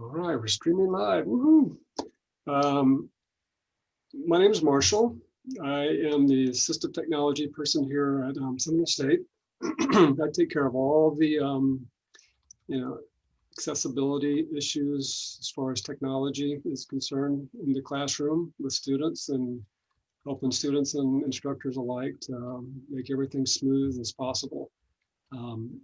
All right, we're streaming live. Woohoo! Um, my name is Marshall. I am the assistive technology person here at um, Seminole State. I take care of all the, um, you know, accessibility issues as far as technology is concerned in the classroom with students and helping students and instructors alike to um, make everything smooth as possible. Um,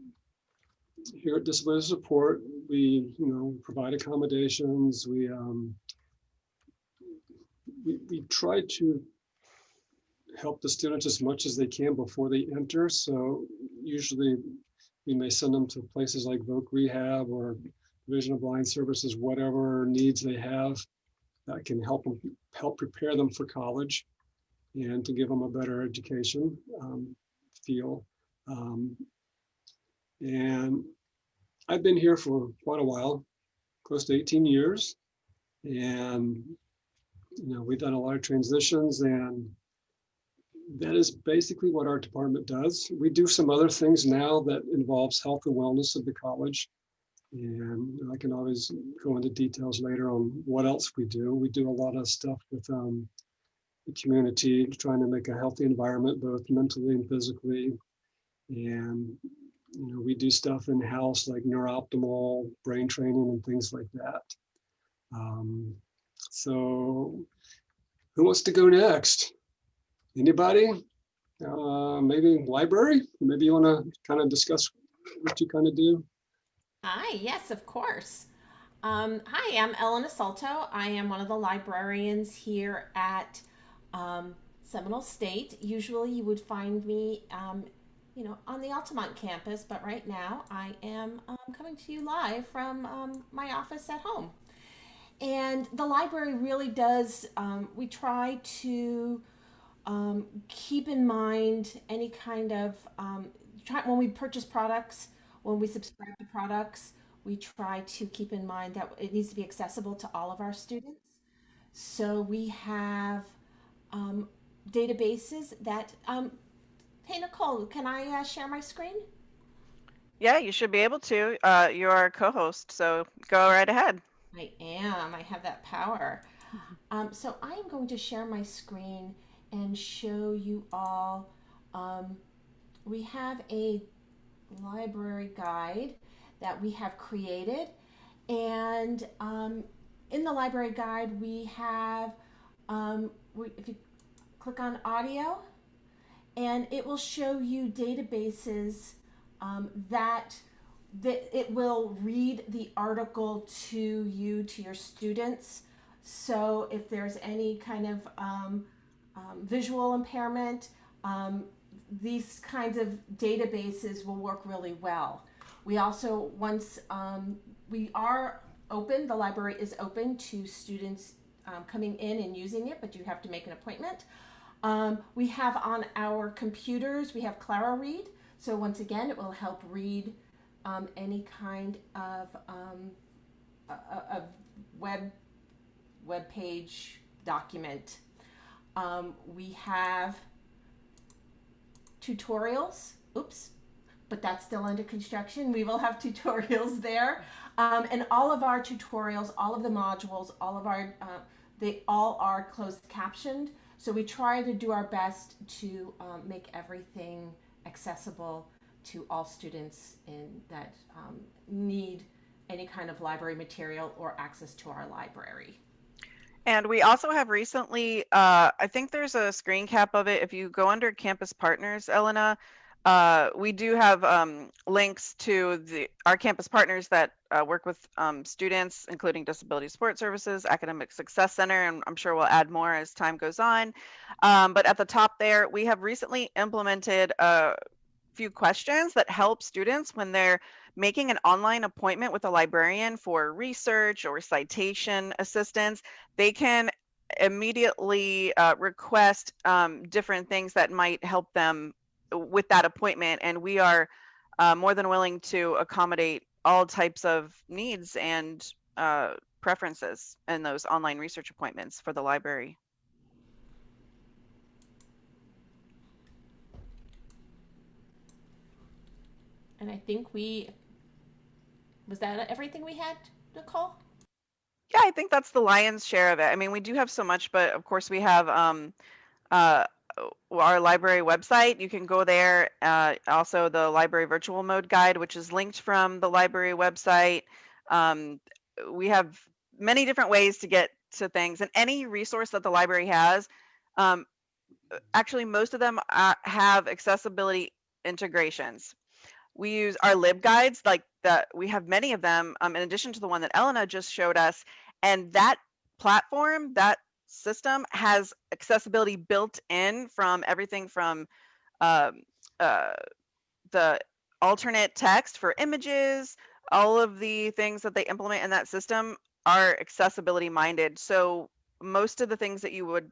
here at Disability Support, we, you know, provide accommodations. We, um, we, we try to help the students as much as they can before they enter. So usually we may send them to places like Voc Rehab or Division of Blind Services, whatever needs they have that can help them help prepare them for college and to give them a better education um, feel. Um, and I've been here for quite a while, close to 18 years. And, you know, we've done a lot of transitions and that is basically what our department does. We do some other things now that involves health and wellness of the college. And I can always go into details later on what else we do. We do a lot of stuff with um, the community, trying to make a healthy environment, both mentally and physically. And you know, we do stuff in house like NeurOptimal brain training and things like that. Um, so who wants to go next? Anybody? Uh, maybe library? Maybe you want to kind of discuss what you kind of do? Hi, yes, of course. Um, hi, I'm Ellen Asalto. I am one of the librarians here at um, Seminole State. Usually you would find me um, you know, on the Altamonte campus, but right now I am um, coming to you live from um, my office at home. And the library really does, um, we try to um, keep in mind any kind of, um, try, when we purchase products, when we subscribe to products, we try to keep in mind that it needs to be accessible to all of our students. So we have um, databases that Hey, Nicole, can I uh, share my screen? Yeah, you should be able to. Uh, you're a co-host, so go right ahead. I am. I have that power. Um, so I am going to share my screen and show you all. Um, we have a library guide that we have created. And um, in the library guide, we have, um, we, if you click on audio, and it will show you databases um, that that it will read the article to you to your students. So if there's any kind of um, um, visual impairment um, these kinds of databases will work really well. We also once um, we are open the library is open to students um, coming in and using it but you have to make an appointment um, we have on our computers, we have ClaroRead. So once again, it will help read um, any kind of um, a, a web web page document. Um, we have tutorials. Oops, but that's still under construction. We will have tutorials there. Um, and all of our tutorials, all of the modules, all of our, uh, they all are closed captioned. So we try to do our best to um, make everything accessible to all students in that um, need any kind of library material or access to our library. And we also have recently, uh, I think there's a screen cap of it. If you go under campus partners, Elena, uh, we do have um, links to the our campus partners that uh, work with um, students, including Disability Support Services, Academic Success Center, and I'm sure we'll add more as time goes on. Um, but at the top there, we have recently implemented a few questions that help students when they're making an online appointment with a librarian for research or citation assistance. They can immediately uh, request um, different things that might help them with that appointment and we are uh, more than willing to accommodate all types of needs and uh, preferences in those online research appointments for the library. And I think we, was that everything we had, Nicole? Yeah, I think that's the lion's share of it. I mean, we do have so much, but of course we have um, uh, our library website. You can go there. Uh, also, the library virtual mode guide, which is linked from the library website. Um, we have many different ways to get to things, and any resource that the library has. Um, actually, most of them uh, have accessibility integrations. We use our libguides, like that. We have many of them, um, in addition to the one that Elena just showed us, and that platform, that system has accessibility built in from everything from um, uh, the alternate text for images, all of the things that they implement in that system are accessibility minded. So most of the things that you would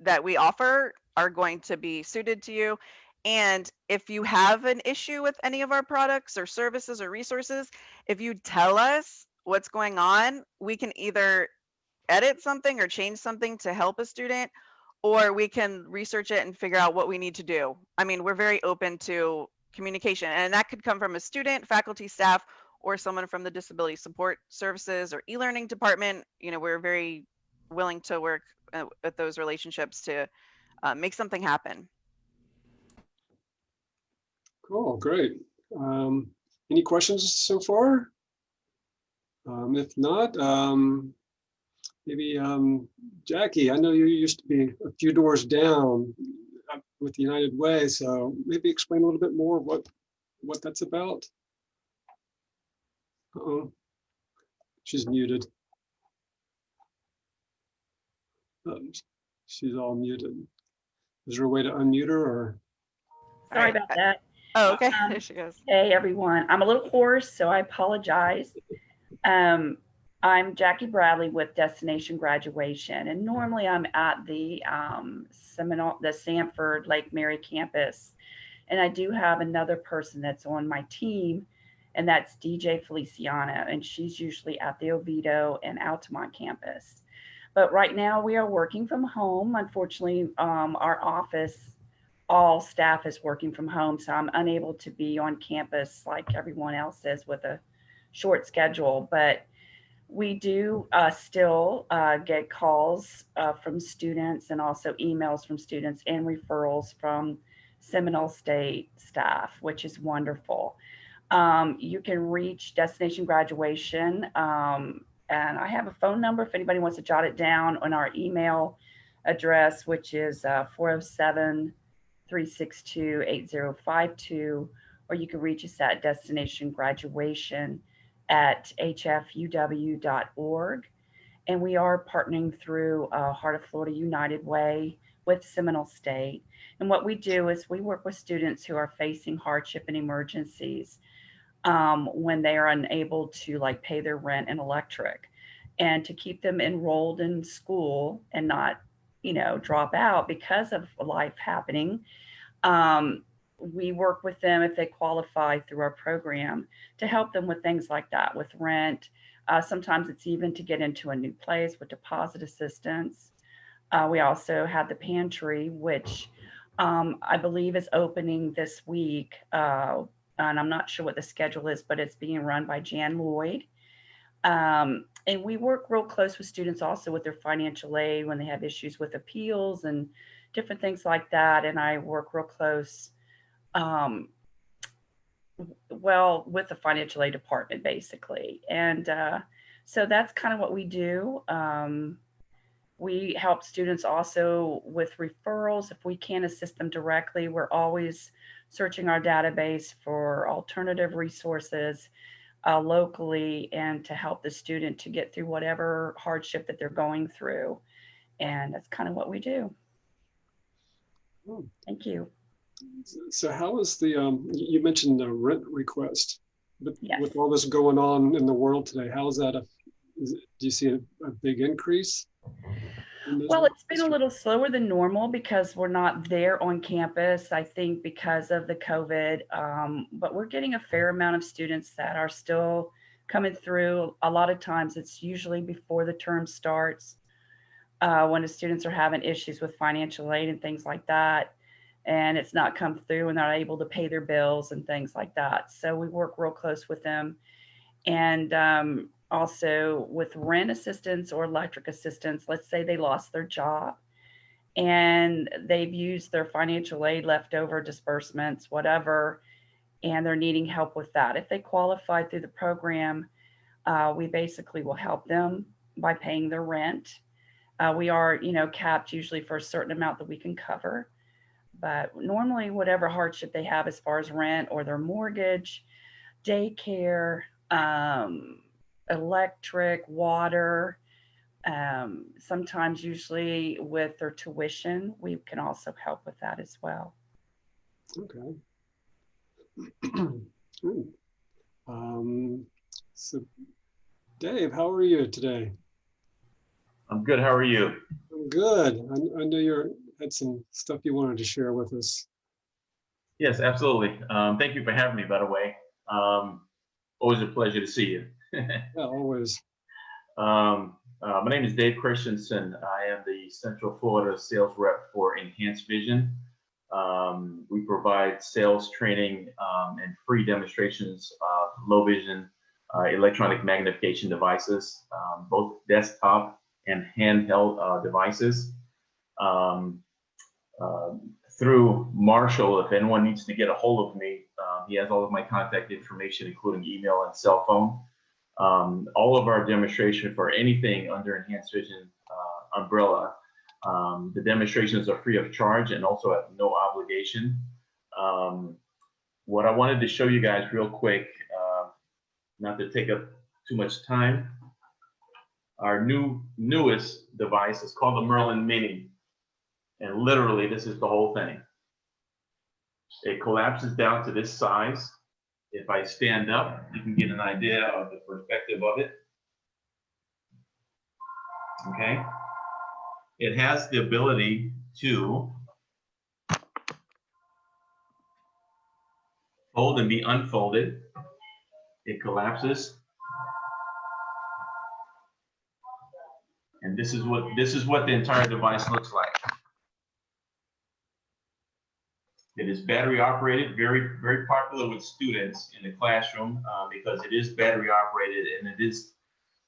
that we offer are going to be suited to you. And if you have an issue with any of our products or services or resources, if you tell us what's going on, we can either edit something or change something to help a student, or we can research it and figure out what we need to do. I mean, we're very open to communication, and that could come from a student, faculty, staff, or someone from the disability support services or e-learning department. You know, we're very willing to work uh, with those relationships to uh, make something happen. Cool, great. Um, any questions so far? Um, if not, um, maybe um, Jackie, I know you used to be a few doors down with the United Way, so maybe explain a little bit more what what that's about. Uh oh, she's muted. Um, she's all muted. Is there a way to unmute her or? Sorry about that. Oh, okay. Um, there she goes. Hey, everyone. I'm a little hoarse, so I apologize. Um, I'm Jackie Bradley with Destination Graduation, and normally I'm at the um, Seminole, the Sanford Lake Mary campus. And I do have another person that's on my team, and that's DJ Feliciano, and she's usually at the Oviedo and Altamonte campus. But right now we are working from home. Unfortunately, um, our office all staff is working from home, so I'm unable to be on campus like everyone else is with a short schedule. But we do uh, still uh, get calls uh, from students and also emails from students and referrals from Seminole State staff, which is wonderful. Um, you can reach Destination Graduation, um, and I have a phone number if anybody wants to jot it down on our email address, which is uh, 407 362 8052, or you can reach us at destination graduation at hfuw.org. And we are partnering through uh, Heart of Florida United Way with Seminole State. And what we do is we work with students who are facing hardship and emergencies um, when they are unable to like pay their rent and electric and to keep them enrolled in school and not you know drop out because of life happening um, we work with them if they qualify through our program to help them with things like that with rent uh, sometimes it's even to get into a new place with deposit assistance uh, we also have the pantry which um, i believe is opening this week uh, and i'm not sure what the schedule is but it's being run by jan lloyd um, and we work real close with students also with their financial aid when they have issues with appeals and different things like that. And I work real close, um, well, with the financial aid department basically. And uh, so that's kind of what we do. Um, we help students also with referrals. If we can't assist them directly, we're always searching our database for alternative resources uh, locally and to help the student to get through whatever hardship that they're going through. And that's kind of what we do. Oh. Thank you. So how is the, um, you mentioned the rent request, but Yes. with all this going on in the world today, how is that, a, is it, do you see a, a big increase? Well, it's been a little slower than normal because we're not there on campus, I think because of the COVID. Um, but we're getting a fair amount of students that are still coming through. A lot of times it's usually before the term starts uh, when the students are having issues with financial aid and things like that. And it's not come through and not able to pay their bills and things like that. So we work real close with them. And um, also with rent assistance or electric assistance, let's say they lost their job and they've used their financial aid leftover disbursements, whatever, and they're needing help with that. If they qualify through the program, uh, we basically will help them by paying their rent. Uh, we are, you know, capped usually for a certain amount that we can cover. But normally, whatever hardship they have as far as rent or their mortgage, daycare, um, electric, water, um, sometimes usually with their tuition, we can also help with that as well. Okay. Um, so, Dave, how are you today? I'm good. How are you? I'm good. I, I know you had some stuff you wanted to share with us. Yes, absolutely. Um, thank you for having me, by the way. Um, always a pleasure to see you. Yeah, always. um, uh, my name is Dave Christensen. I am the Central Florida sales rep for Enhanced Vision. Um, we provide sales training um, and free demonstrations of low vision uh, electronic magnification devices, um, both desktop and handheld uh, devices. Um, um, through Marshall, if anyone needs to get a hold of me, um, he has all of my contact information, including email and cell phone. Um, all of our demonstration for anything under Enhanced Vision uh, umbrella, um, the demonstrations are free of charge and also at no obligation. Um, what I wanted to show you guys real quick, uh, not to take up too much time, our new newest device is called the Merlin Mini. And literally, this is the whole thing. It collapses down to this size. If I stand up, you can get an idea of the perspective of it. Okay. It has the ability to fold and be unfolded. It collapses. And this is what this is what the entire device looks like. It is battery operated, very, very popular with students in the classroom uh, because it is battery operated and it is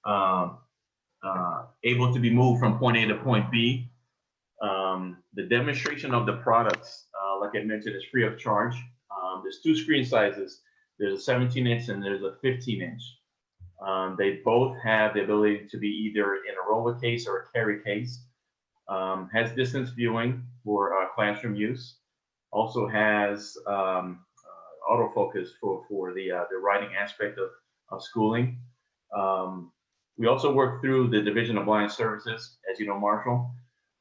um, uh, able to be moved from point A to point B. Um, the demonstration of the products, uh, like I mentioned, is free of charge. Um, there's two screen sizes. There's a 17 inch and there's a 15 inch. Um, they both have the ability to be either in a roller case or a carry case. Um, has distance viewing for uh, classroom use also has um, uh, autofocus for, for the, uh, the writing aspect of, of schooling. Um, we also work through the Division of Blind Services, as you know, Marshall.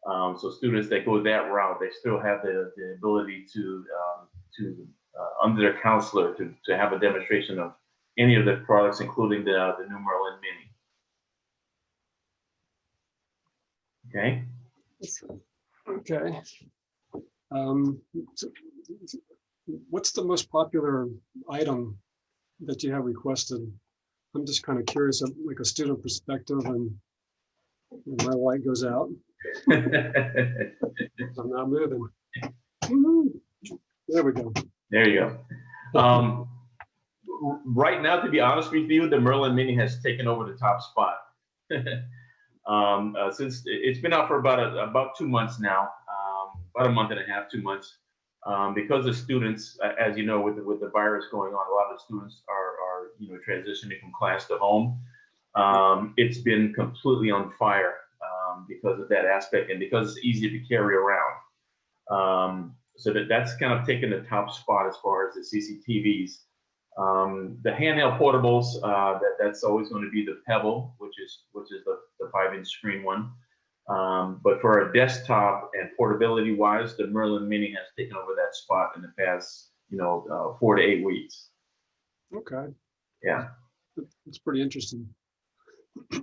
Um, so students that go that route, they still have the, the ability to, um, to uh, under their counselor, to, to have a demonstration of any of the products, including the, the new Merlin Mini. Okay. Okay. Um, what's the most popular item that you have requested? I'm just kind of curious, like a student perspective, and when my light goes out, I'm not moving. There we go. There you go. Um, right now, to be honest with you, the Merlin Mini has taken over the top spot. um, uh, since it's been out for about a, about two months now, about a month and a half, two months. Um, because the students, as you know, with the, with the virus going on, a lot of the students are, are you know transitioning from class to home. Um, it's been completely on fire um, because of that aspect and because it's easy to carry around. Um, so that that's kind of taken the top spot as far as the CCTVs. Um, the handheld portables, uh, that, that's always going to be the Pebble, which is which is the, the five inch screen one. Um, but for a desktop and portability wise, the Merlin Mini has taken over that spot in the past, you know, uh, four to eight weeks. Okay, Yeah. it's pretty interesting.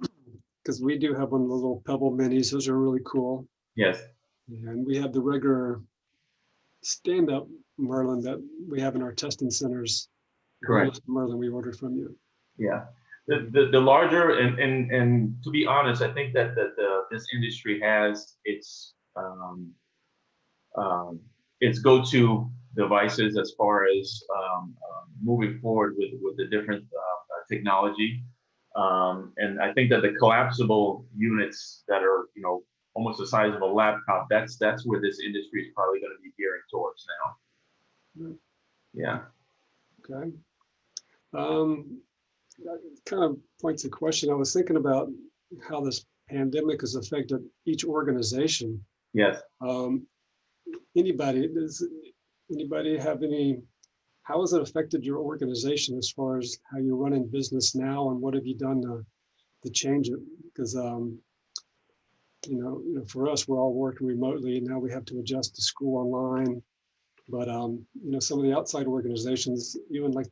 Because we do have one of the little Pebble minis. Those are really cool. Yes. And we have the regular stand-up Merlin that we have in our testing centers. Correct. Merlin we ordered from you. Yeah. The, the, the larger and, and, and to be honest, I think that, that the, this industry has its, um, um, its go-to devices as far as um, uh, moving forward with, with the different uh, technology. Um, and I think that the collapsible units that are, you know, almost the size of a laptop, that's that's where this industry is probably going to be gearing towards now. Mm. Yeah. Okay. Um, that kind of points a question. I was thinking about how this pandemic has affected each organization. Yes. Um, anybody, does anybody have any, how has it affected your organization as far as how you're running business now and what have you done to, to change it? Because, um, you know, you know, for us, we're all working remotely and now we have to adjust to school online. But, um, you know, some of the outside organizations, even like,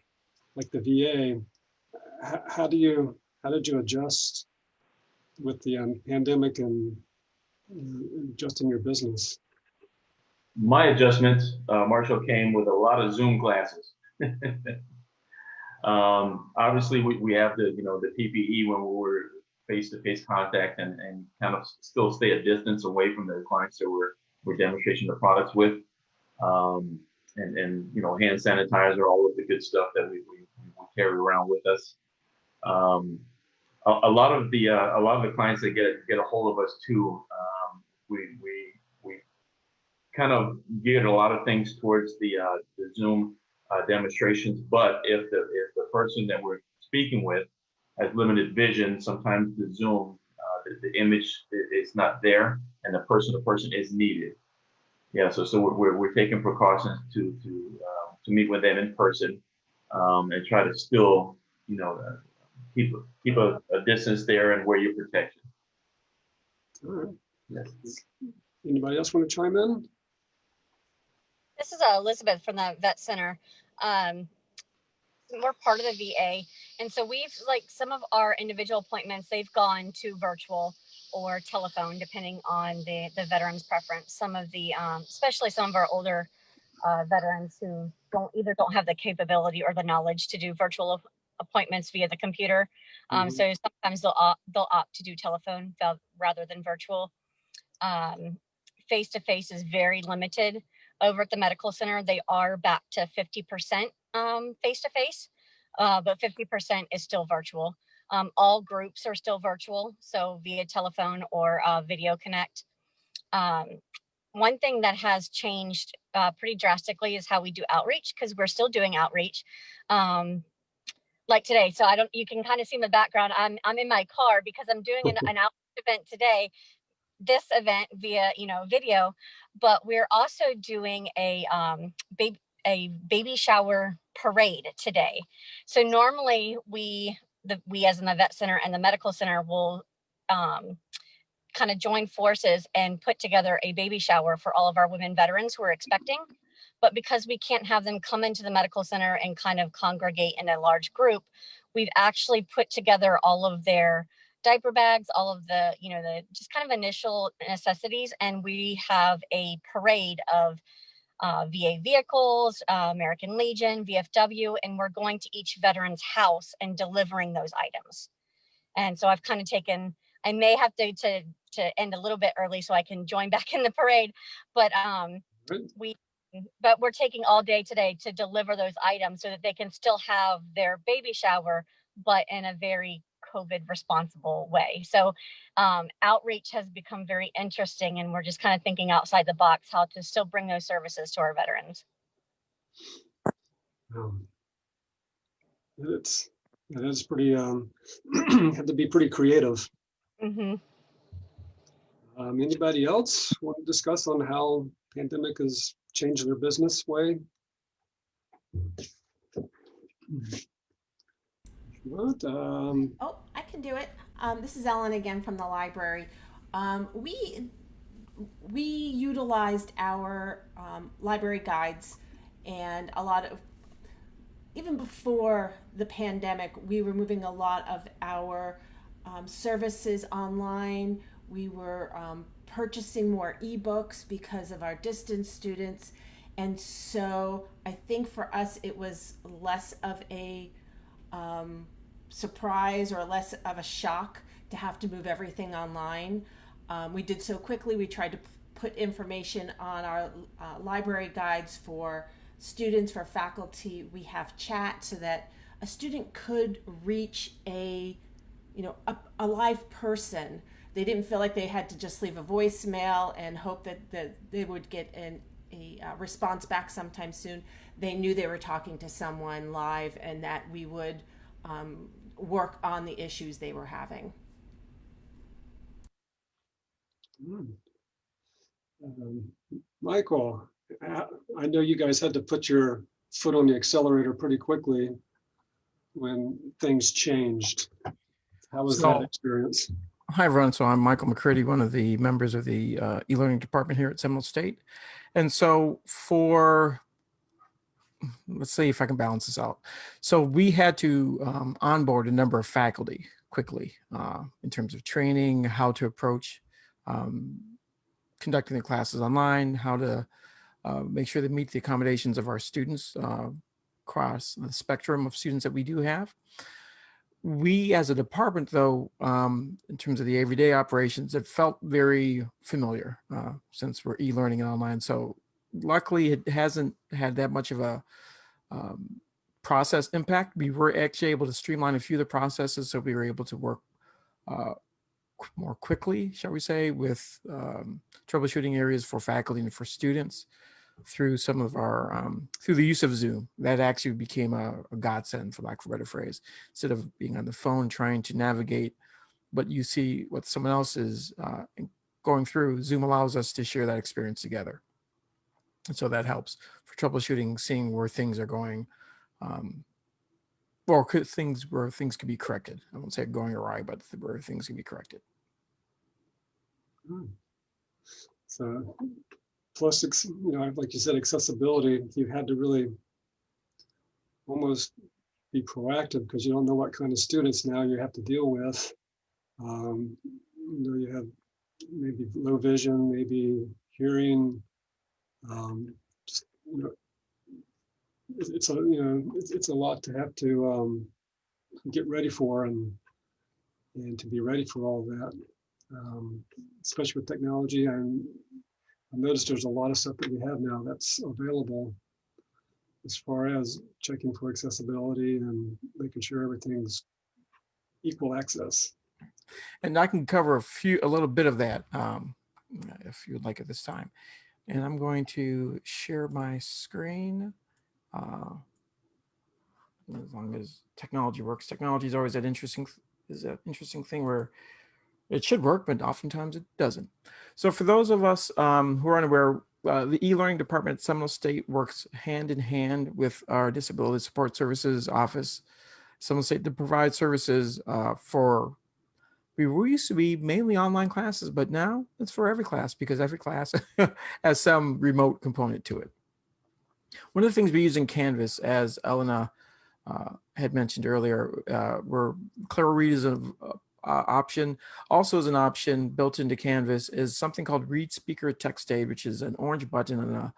like the VA, how, do you, how did you adjust with the um, pandemic and uh, adjusting your business? my adjustment, uh, Marshall came with a lot of Zoom classes. um, obviously, we, we have the you know the PPE when we were face-to-face contact and, and kind of still stay a distance away from the clients that we're we're demonstrating the products with. Um, and, and you know hand sanitizer, all of the good stuff that we, we, we carry around with us. Um, a, a, lot of the uh, a lot of the clients that get get a hold of us too, um, we we we kind of geared a lot of things towards the uh, the Zoom uh, demonstrations. But if the if the person that we're speaking with has limited vision, sometimes the Zoom uh, the, the, image is not there, and the person to person is needed. Yeah, so so we're we're taking precautions to to uh, to meet with them in person um, and try to still you know uh, keep keep a, a, distance there and wear your protection. All right. Yes. Anybody else want to chime in? This is uh, Elizabeth from the Vet Center. Um, we're part of the VA, and so we've like some of our individual appointments. They've gone to virtual or telephone, depending on the the veteran's preference. Some of the, um, especially some of our older uh, veterans who don't either don't have the capability or the knowledge to do virtual appointments via the computer. Um, Mhm. So sometimes they'll opt, they'll opt to do telephone rather than virtual. Um, face to face is very limited over at the medical center. They are back to 50% face to face, but 50% is still virtual. Um, all groups are still virtual, so via telephone or uh, video connect. Um, one thing that has changed uh, pretty drastically is how we do outreach because we're still doing outreach. Um, like today, so I don't. You can kind of see in the background. I'm I'm in my car because I'm doing an, an event today. This event via you know video, but we're also doing a um, baby a baby shower parade today. So normally we the we as in the vet center and the medical center will um, kind of join forces and put together a baby shower for all of our women veterans who are expecting. But because we can't have them come into the medical center and kind of congregate in a large group, we've actually put together all of their diaper bags, all of the, you know, the just kind of initial necessities. And we have a parade of uh, VA vehicles, uh, American Legion, VFW, and we're going to each veteran's house and delivering those items. And so I've kind of taken, I may have to, to, to end a little bit early so I can join back in the parade, but um, we, but we're taking all day today to deliver those items so that they can still have their baby shower, but in a very COVID responsible way. So um, outreach has become very interesting and we're just kind of thinking outside the box how to still bring those services to our veterans. Um, It's, it is pretty, um, had to be pretty creative. hmm Um, anybody else want to discuss on how pandemic has changed their business way? What, um, Oh, I can do it. Um, this is Ellen again from the library. Um, we we utilized our um, library guides and a lot of even before the pandemic, we were moving a lot of our um, services online. We were um, purchasing more ebooks because of our distance students. And so I think for us, it was less of a um, surprise or less of a shock to have to move everything online. Um, we did so quickly. We tried to put information on our uh, library guides for students, for faculty. We have chat so that a student could reach a you know, a, a live person. They didn't feel like they had to just leave a voicemail and hope that, that they would get an, a uh, response back sometime soon. They knew they were talking to someone live and that we would um, work on the issues they were having. Hmm. Um, Michael, I I know you guys had to put your foot on the accelerator pretty quickly when things changed. How was that experience? Hi, everyone. So I'm Michael McCurdy, one of the members of the uh, e-learning department here at Seminole State. And so for, let's see if I can balance this out. So we had to um, onboard a number of faculty quickly uh, in terms of training, how to approach um, conducting the classes online, how to uh, make sure they meet the accommodations of our students uh, across the spectrum of students that we do have we as a department though um, in terms of the everyday operations it felt very familiar uh, since we're e-learning and online. So luckily it hasn't had that much of a um, process impact. We were actually able to streamline a few of the processes so we were able to work uh, more quickly shall we say with um, troubleshooting areas for faculty and for students through some of our um, through the use of zoom. That actually became a, a godsend for lack of a better phrase instead of being on the phone trying to navigate what you see what someone else is uh, going through. Zoom allows us to share that experience together. And so that helps for troubleshooting seeing where things are going um, or could things where things could be corrected. I won't say going awry but where things can be corrected. Hmm. So plus, you know, like you said, accessibility, you had to really almost be proactive because you don't know what kind of students now you have to deal with. Um, You know, you have maybe low vision, maybe hearing. um, just, you know, It's, a, you know, it's, it's a lot to have to um, get ready for and and to be ready for all that um, especially with technology. And I noticed there's a lot of stuff that we have now that's available as far as checking for accessibility and making sure everything's equal access. and I can cover a few, a little bit of that um, if you would like at this time. And I'm going to share my screen. Uh, as long as technology works, technology is always that interesting, is that interesting thing where it should work, but oftentimes it doesn't. So for those of us um, who are unaware, uh, the e-learning department at Seminole State works hand in hand with our disability support services office, Seminole State to provide services uh, for we used to be mainly online classes, but now it's for every class because every class has some remote component to it. One of the things we use in Canvas, as Elena uh, had mentioned earlier, uh, where ClaroRead is an uh, option. Also as an option built into Canvas is something called ReadSpeaker TextAid, which is an orange button on the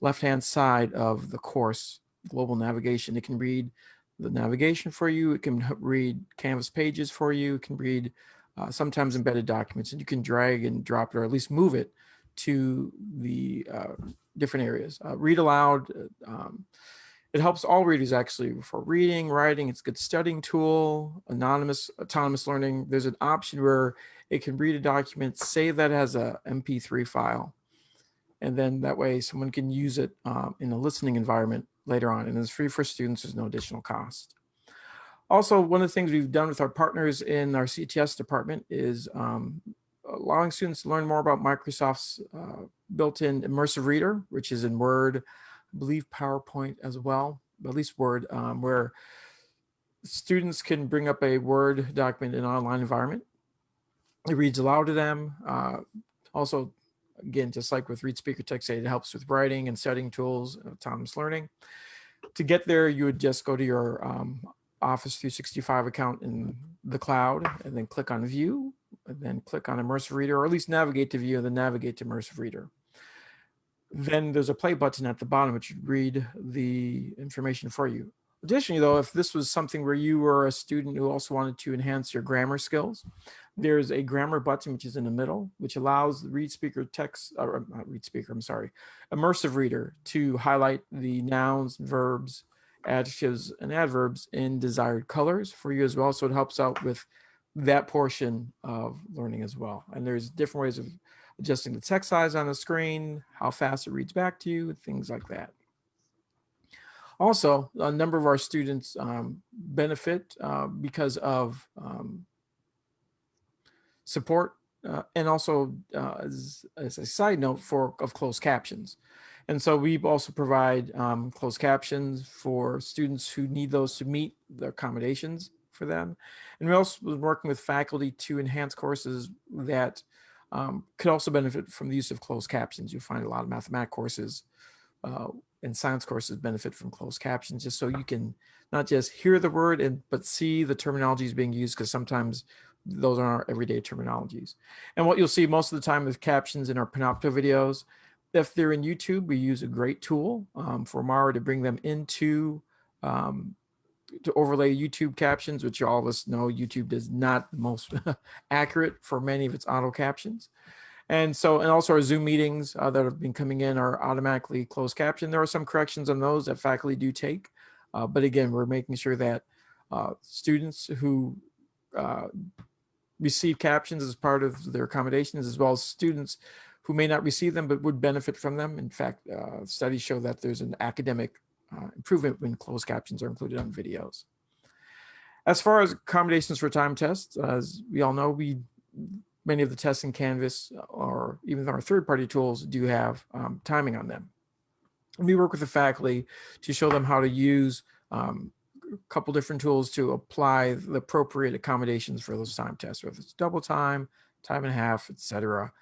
left-hand side of the course, Global Navigation. It can read the navigation for you. It can read Canvas pages for you. It can read uh, sometimes embedded documents and you can drag and drop it or at least move it to the uh, different areas. Uh, read aloud, uh, um, it helps all readers actually for reading, writing. It's a good studying tool, anonymous, autonomous learning. There's an option where it can read a document, save that as a MP3 file. And then that way someone can use it um, in a listening environment later on. And it's free for students, there's no additional cost. Also, one of the things we've done with our partners in our CTS department is um, allowing students to learn more about Microsoft's uh, built-in immersive reader, which is in Word, believe PowerPoint as well, at least Word, um, where students can bring up a Word document in an online environment. It reads aloud to them. Uh, also, again, just like with ReadSpeaker Text it helps with writing and studying tools, autonomous learning. To get there, you would just go to your um, Office 365 account in the cloud and then click on View and then click on Immersive Reader, or at least navigate to View and then navigate to Immersive Reader. Then there's a play button at the bottom which would read the information for you. Additionally, though, if this was something where you were a student who also wanted to enhance your grammar skills, there's a grammar button which is in the middle, which allows the read speaker text, or uh, not read speaker, I'm sorry, immersive reader to highlight the nouns, verbs, adjectives, and adverbs in desired colors for you as well. So it helps out with that portion of learning as well. And there's different ways of adjusting the text size on the screen, how fast it reads back to you, things like that. Also, a number of our students um, benefit uh, because of um, support uh, and also uh, as, as, a side note for of closed captions. And so we also provide um, closed captions for students who need those to meet the accommodations for them. And we also been working with faculty to enhance courses that um, could also benefit from the use of closed captions. You'll find a lot of mathematics courses uh, and science courses benefit from closed captions just so you can not just hear the word and but see the terminologies being used because sometimes those are our everyday terminologies. And what you'll see most of the time with captions in our Panopto videos, if they're in YouTube, we use a great tool um, for Mara to bring them into um, to overlay YouTube captions, which all of us know YouTube is not the most accurate for many of its auto captions. And so, and also our Zoom meetings uh, that have been coming in are automatically closed caption. There are some corrections on those that faculty do take. Uh, but again, we're making sure that uh, students who uh, receive captions as part of their accommodations, as well as students who may not receive them but would benefit from them. In fact, uh, studies show that there's an academic uh, improvement when closed captions are included on videos. As far as accommodations for time tests, as we all know, we many of the tests in Canvas or even our third-party tools do have um, timing on them. We work with the faculty to show them how to use um, a couple different tools to apply the appropriate accommodations for those time tests, whether it's double time, time and a half, etc.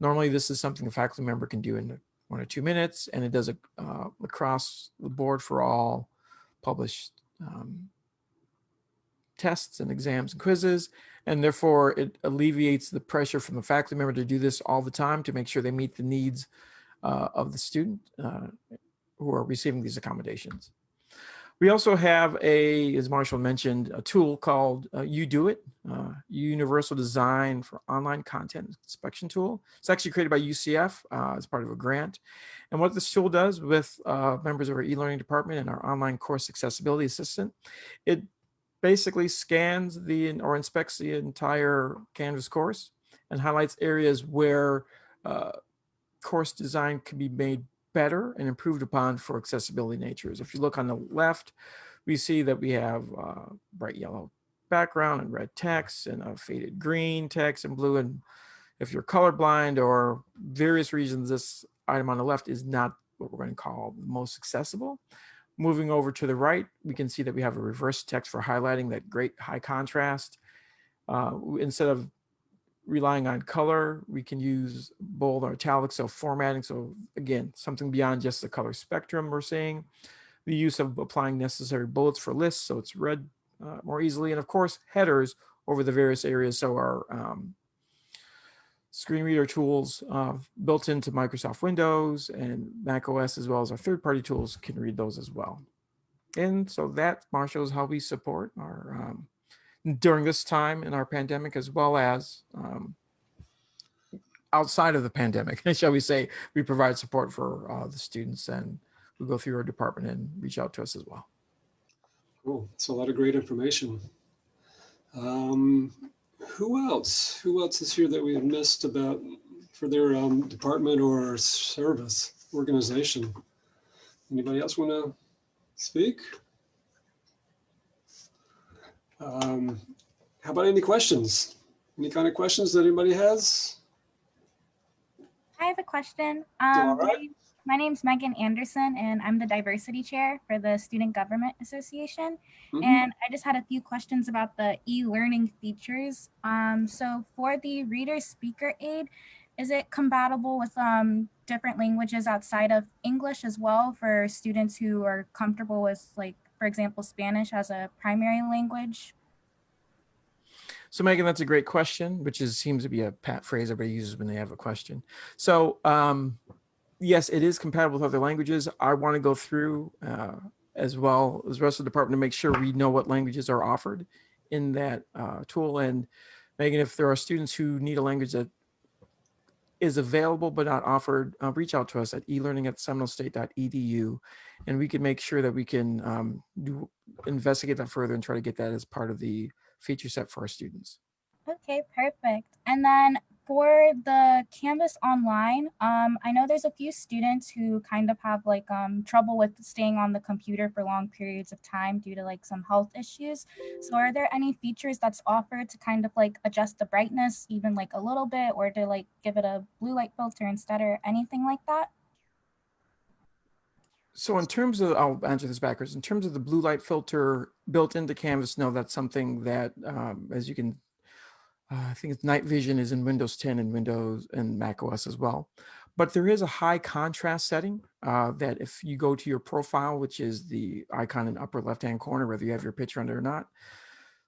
Normally, this is something a faculty member can do in one or two minutes, and it does a, uh, across the board for all published um, tests and exams and quizzes. And therefore, it alleviates the pressure from the faculty member to do this all the time to make sure they meet the needs uh, of the student uh, who are receiving these accommodations. We also have a, as Marshall mentioned, a tool called uh, UDOIT, uh, Universal Design for Online Content Inspection Tool. It's actually created by UCF uh, as part of a grant. And what this tool does with uh, members of our e-learning department and our online course accessibility assistant, it basically scans the or inspects the entire Canvas course and highlights areas where uh, course design can be made better and improved upon for accessibility natures. If you look on the left, we see that we have uh, bright yellow background and red text and a faded green text and blue. And if you're colorblind or various reasons, this item on the left is not what we're going to call the most accessible. Moving over to the right, we can see that we have a reverse text for highlighting that great high contrast. Uh, instead of relying on color, we can use bold or italic, so formatting. So again, something beyond just the color spectrum we're seeing. The use of applying necessary bullets for lists, so it's read uh, more easily. And of course, headers over the various areas. So our um, screen reader tools uh, built into Microsoft Windows and Mac OS, as well as our third-party tools can read those as well. And so that, Marshall, is how we support our um, during this time in our pandemic, as well as um, outside of the pandemic, shall we say, we provide support for uh, the students and who go through our department and reach out to us as well. Cool. It's a lot of great information. Um, who else? Who else is here that we have missed about for their um, department or service organization? Anybody else want to speak? Um, how about any questions? Any kind of questions that anybody has? I have a question. Um, right. my name's Megan Anderson, and I'm the diversity chair for the Student Government Association. Mhm. And I just had a few questions about the e-learning features. Um, so for the reader speaker aid, is it compatible with um, different languages outside of English as well for students who are comfortable with, like, for example, Spanish as a primary language? So Megan, that's a great question, which is seems to be a pat phrase everybody uses when they have a question. So um, yes, it is compatible with other languages. I want to go through uh, as well as the rest of the department to make sure we know what languages are offered in that uh, tool. And Megan, if there are students who need a language that is available but not offered, uh, reach out to us at elearning at seminolestate.edu and we can make sure that we can um, do investigate that further and try to get that as part of the feature set for our students. Okay, perfect. And then for the Canvas online, um, I know there's a few students who kind of have like um, trouble with staying on the computer for long periods of time due to like some health issues. So are there any features that's offered to kind of like adjust the brightness even like a little bit or to like give it a blue light filter instead or anything like that? So in terms of, I'll answer this backwards. In terms of the blue light filter built into Canvas, no, that's something that, um, as you can, uh, I think it's night vision is in Windows 10 and Windows and Mac OS as well. But there is a high contrast setting uh, that if you go to your profile, which is the icon in upper left-hand corner, whether you have your picture under or not,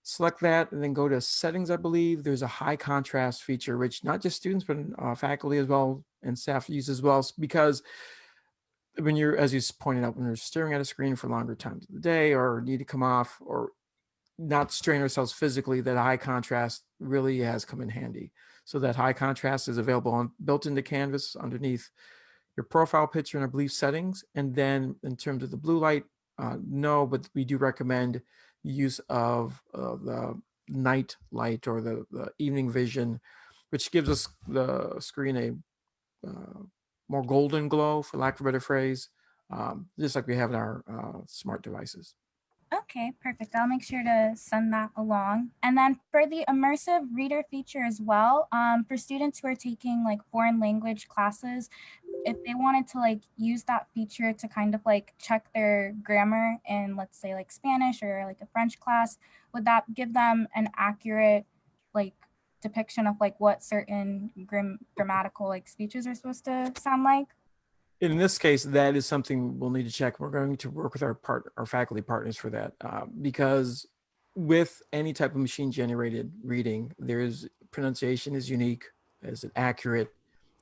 select that and then go to settings, I believe. There's a high contrast feature, which not just students, but uh, faculty as well and staff use as well, because when you're, as you pointed out, when you're staring at a screen for longer times of the day or need to come off or not strain ourselves physically, that high contrast really has come in handy. So that high contrast is available on built into Canvas underneath your profile picture and I believe settings. And then in terms of the blue light, uh, no, but we do recommend use of uh, the night light or the, the evening vision, which gives us the screen a uh, more golden glow, for lack of a better phrase, um, just like we have in our uh, smart devices. Okay, perfect. I'll make sure to send that along. And then for the immersive reader feature as well, um, for students who are taking like foreign language classes, if they wanted to like use that feature to kind of like check their grammar in let's say like Spanish or like a French class, would that give them an accurate like depiction of like what certain gram- grammatical like speeches are supposed to sound like? In this case, that is something we'll need to check. We're going to work with our part, our faculty partners for that, uh, because with any type of machine generated reading, there's pronunciation is unique. Is it accurate?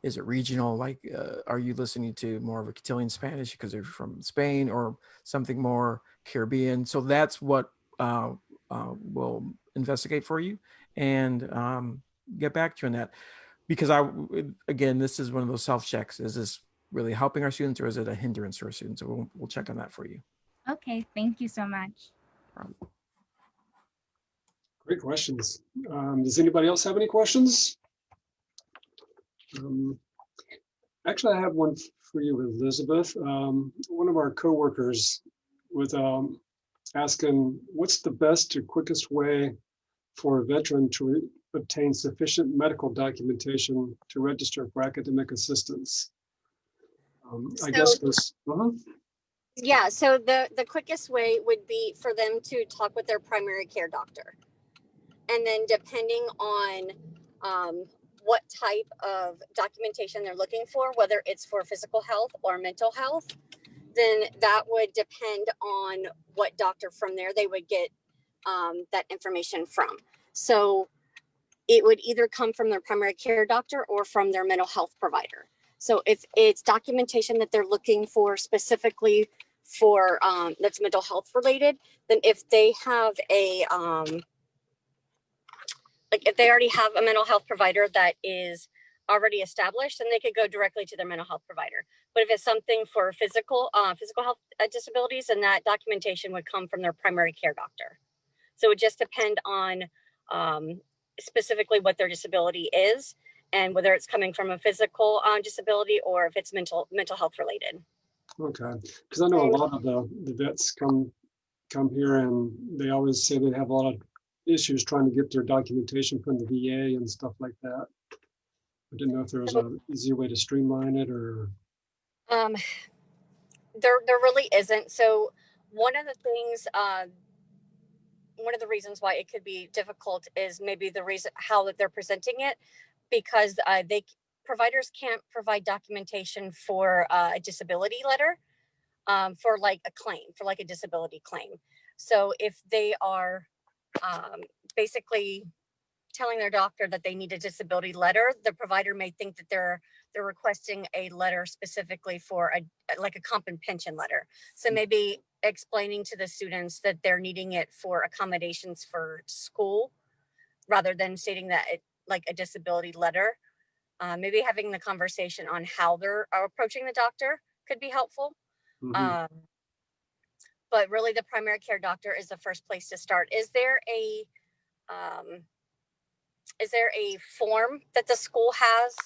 Is it regional? Like, uh, are you listening to more of a Castilian Spanish because they're from Spain or something more Caribbean? So that's what uh, uh, we'll investigate for you and um, get back to you on that. Because I, again, this is one of those self checks. Is this really helping our students or is it a hindrance to our students? So we'll, we'll check on that for you. Okay, thank you so much. Great questions. Um, Does anybody else have any questions? Um, Actually, I have one for you, Elizabeth. Um, One of our coworkers was um, asking, what's the best or quickest way for a veteran to obtain sufficient medical documentation to register for academic assistance? Um, I guess So- this, uh-huh. Yeah, so the, the quickest way would be for them to talk with their primary care doctor. And then depending on um, what type of documentation they're looking for, whether it's for physical health or mental health, then that would depend on what doctor from there they would get um, that information from. So it would either come from their primary care doctor or from their mental health provider. So if it's documentation that they're looking for specifically for um, that's mental health related, then if they have a um, like if they already have a mental health provider that is already established, then they could go directly to their mental health provider. But if it's something for physical uh, physical health uh, disabilities, then that documentation would come from their primary care doctor. So it would just depend on um, specifically what their disability is and whether it's coming from a physical uh, disability or if it's mental mental health related. Okay, because I know a lot of the, the vets come, come here and they always say they have a lot of issues trying to get their documentation from the VA and stuff like that. I didn't know if there was an easier way to streamline it or, Um, there, there really isn't. So one of the things, uh, one of the reasons why it could be difficult is maybe the reason how that they're presenting it, because uh, they providers can't provide documentation for uh, a disability letter, um, for like a claim, for like a disability claim. So if they are um, basically telling their doctor that they need a disability letter, the provider may think that they're they're requesting a letter specifically for a like a comp and pension letter. So maybe explaining to the students that they're needing it for accommodations for school rather than stating that it like a disability letter. Uh, maybe having the conversation on how they're are approaching the doctor could be helpful. Mhm. Um, but really the primary care doctor is the first place to start. Is there a um, is there a form that the school has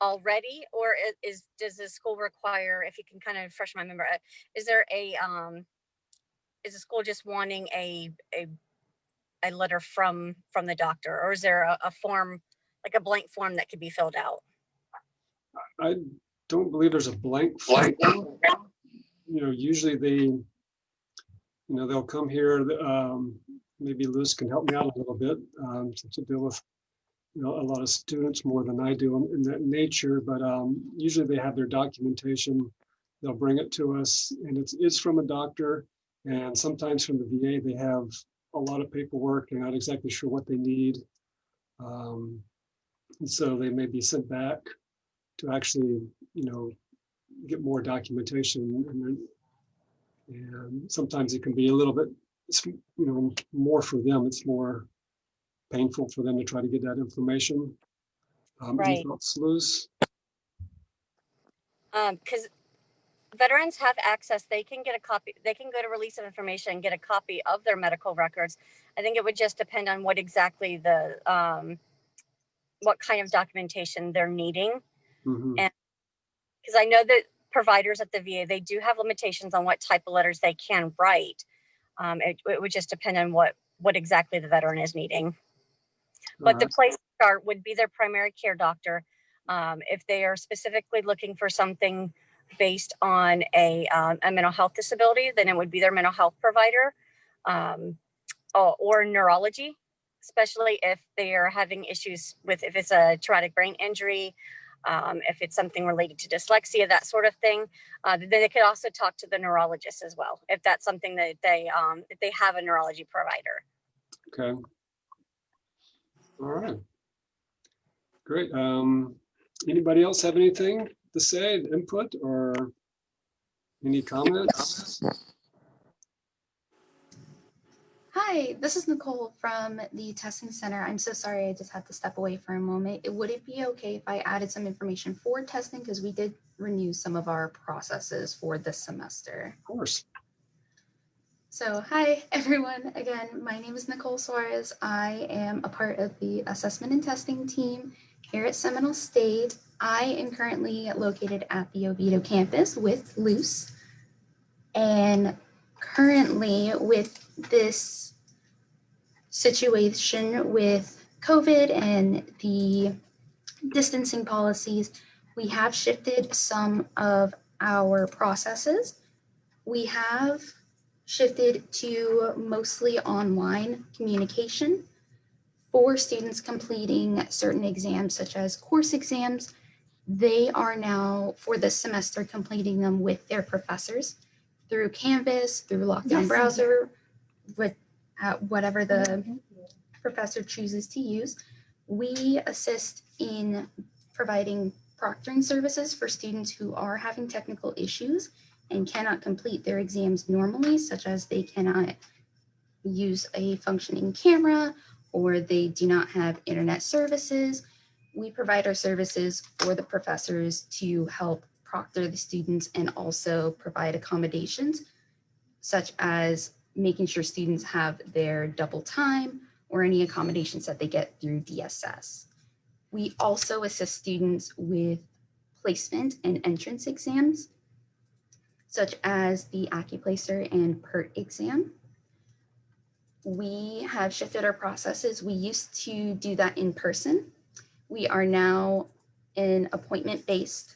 already, or is does the school require? If you can kind of refresh my memory, uh, is there a um, is the school just wanting a a a letter from from the doctor, or is there a, a form like a blank form that could be filled out? I don't believe there's a blank. form. You know, usually they, you know, they'll come here, um, maybe Liz can help me out a little bit, um, to to deal with, you know, a lot of students more than I do in- in that nature, but, um, usually they have their documentation. They'll bring it to us and it's, it's from a doctor. And sometimes from the VA, they have a lot of paperwork. They're not exactly sure what they need. Um, and so they may be sent back to actually, you know, get more documentation and then and sometimes it can be a little bit, it's, you know, more for them. It's more painful for them to try to get that information. Um, any Right. thoughts, Liz? Um, because veterans have access, they can get a copy, they can go to release of information and get a copy of their medical records. I think it would just depend on what exactly the, um, what kind of documentation they're needing. Mhm. And- Because I know that providers at the VA, they do have limitations on what type of letters they can write. Um, it, it would just depend on what, what exactly the veteran is needing. But the place to start would be their primary care doctor. Um, if they are specifically looking for something based on a, um, a mental health disability, then it would be their mental health provider um, or, or neurology, especially if they are having issues with, if it's a traumatic brain injury, um, if it's something related to dyslexia, that sort of thing. Uh, then they could also talk to the neurologist as well, if that's something that they, um, if they have a neurology provider. Okay. All right. Great. Um, anybody else have anything to say, input or any comments? Hi, this is Nicole from the testing center. I'm so sorry I just had to step away for a moment. It- Would it be okay if I added some information for testing? Because we did renew some of our processes for this semester. Of course. So hi, everyone. Again, my name is Nicole Suarez. I am a part of the assessment and testing team here at Seminole State. I am currently located at the Oviedo campus with Luce. And currently with this situation with COVID and the distancing policies, we have shifted some of our processes. We have shifted to mostly online communication for students completing certain exams such as course exams. They are now for this semester completing them with their professors through Canvas, through Lockdown Browser, with uh, whatever the professor chooses to use. We assist in providing proctoring services for students who are having technical issues and cannot complete their exams normally, such as they cannot use a functioning camera or they do not have internet services. We provide our services for the professors to help proctor the students and also provide accommodations, such as making sure students have their double time or any accommodations that they get through DSS. We also assist students with placement and entrance exams, such as the AccuPlacer and PERT exam. We have shifted our processes. We used to do that in person. We are now an appointment-based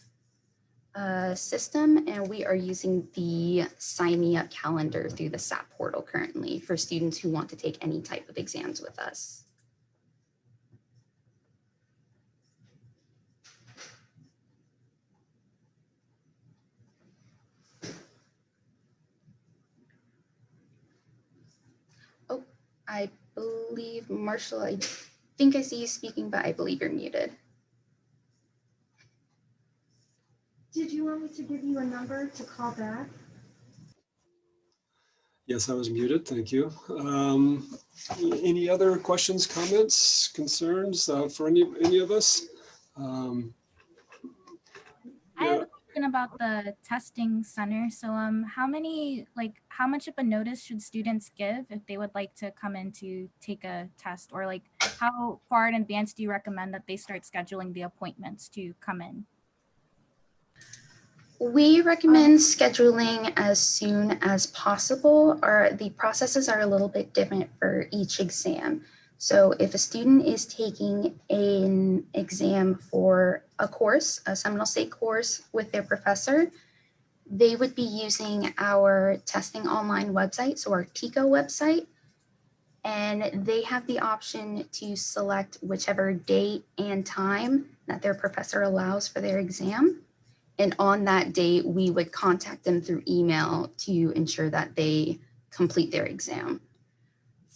uh, system, and we are using the Sign Me Up calendar through the SAP portal currently for students who want to take any type of exams with us. I believe, Marshall, I think I see you speaking, but I believe you're muted. Did you want me to give you a number to call back? Yes, I was muted. Thank you. Um, any other questions, comments, concerns uh, for any, any of us? Um, I have a question about the testing center. So um, how many, like, how much of a notice should students give if they would like to come in to take a test? Or like, how far in advance do you recommend that they start scheduling the appointments to come in? We recommend scheduling as soon as possible, or the processes are a little bit different for each exam. So if a student is taking an exam for a course, a Seminole State course with their professor, they would be using our testing online website, so our TICO website. And they have the option to select whichever date and time that their professor allows for their exam. And on that date, we would contact them through email to ensure that they complete their exam.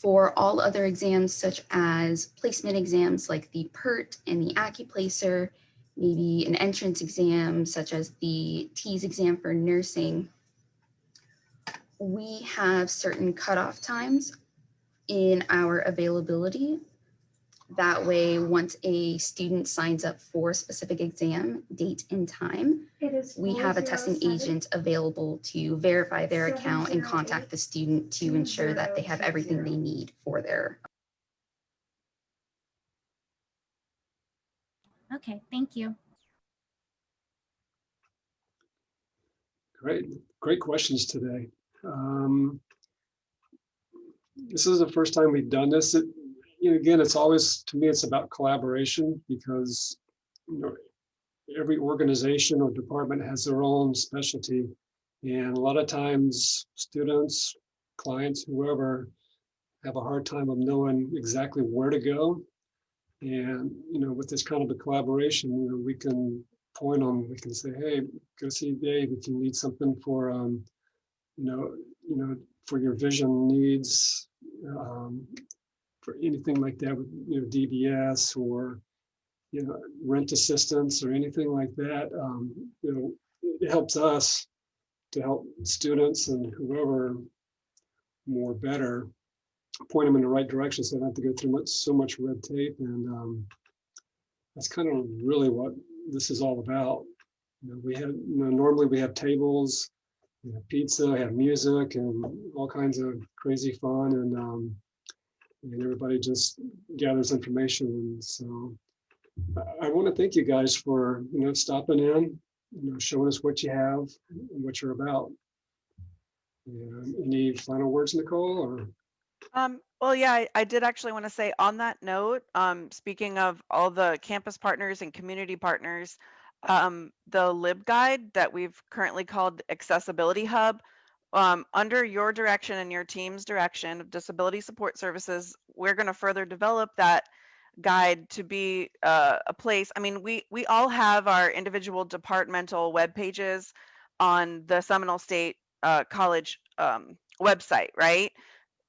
For all other exams, such as placement exams like the PERT and the AccuPlacer, maybe an entrance exam such as the TEAS exam for nursing, we have certain cutoff times in our availability that way, once a student signs up for a specific exam, date and time, It is. we have a testing 407. agent available to verify their account and 708 contact the student to ensure that they have everything they need for their. Okay, thank you. Great, great questions today. Um, This is the first time we've done this. It- You know, again, it's always, to me, it's about collaboration because, you know, every organization or department has their own specialty. And a lot of times, students, clients, whoever, have a hard time of knowing exactly where to go. And, you know, with this kind of a collaboration, you know, we can point them, we can say, hey, go see Dave if you need something for, um, you know, you know, for your vision needs, um, for anything like that, with you know, DBS or, you know, rent assistance or anything like that, um, you know, it helps us to help students and whoever more better, point them in the right direction so they don't have to go through much, so much red tape and, um, that's kind of really what this is all about. You know, we have, you know, normally we have tables, we have pizza, we have music and all kinds of crazy fun and, um, and everybody just gathers information. And so I, want to thank you guys for, you know, stopping in, you know, showing us what you have and what you're about. Any final words, Nicole, or? Um, well, yeah, I, I did actually want to say on that note, um, speaking of all the campus partners and community partners, um, the LibGuide that we've currently called Accessibility Hub, um, under your direction and your team's direction of Disability Support Services, we're going to further develop that guide to be uh, a place. I mean, we we all have our individual departmental web pages on the Seminole State uh, College um, website, right?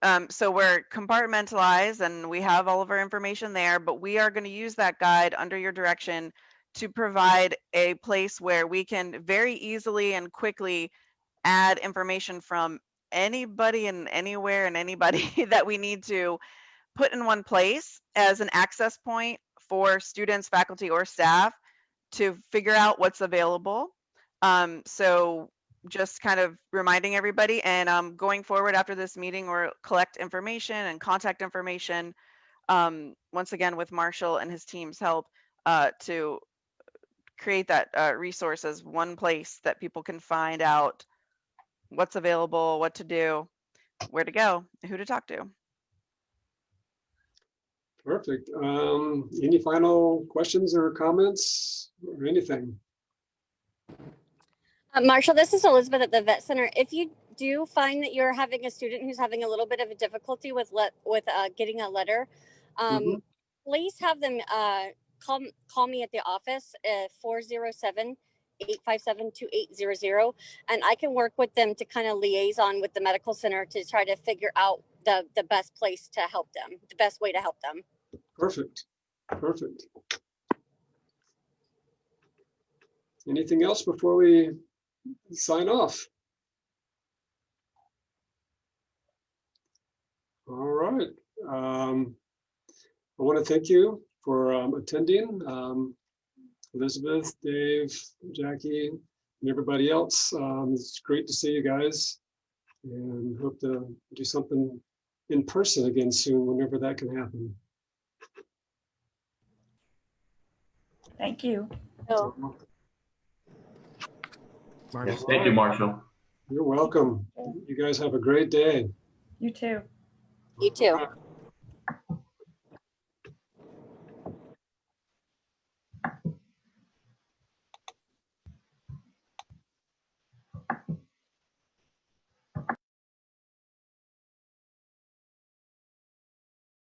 Um, so we're compartmentalized and we have all of our information there, but we are going to use that guide under your direction to provide a place where we can very easily and quickly add information from anybody and anywhere and anybody that we need to put in one place as an access point for students, faculty, or staff to figure out what's available. Um, so just kind of reminding everybody and um, going forward after this meeting or collect information and contact information um, once again with Marshall and his team's help uh, to create that uh, resource as one place that people can find out what's available, what to do, where to go, who to talk to. Perfect. Um, any final questions or comments or anything? Uh, Marshall, this is Elizabeth at the Vet Center. If you do find that you're having a student who's having a little bit of a difficulty with let with uh, getting a letter, um, Mhm. please have them uh, call call me at the office at 407 857 2800 and I can work with them to kind of liaison with the medical center to try to figure out the the best place to help them, the best way to help them. Perfect, perfect. Anything else before we sign off? All right. Um, I want to thank you for um, attending. Um, Elizabeth, Dave, Jackie, and everybody else. Um, It's great to see you guys and hope to do something in person again soon, whenever that can happen. Thank you. Marty. Yes, thank you, Marshall. You're welcome. You guys have a great day. You too. You too.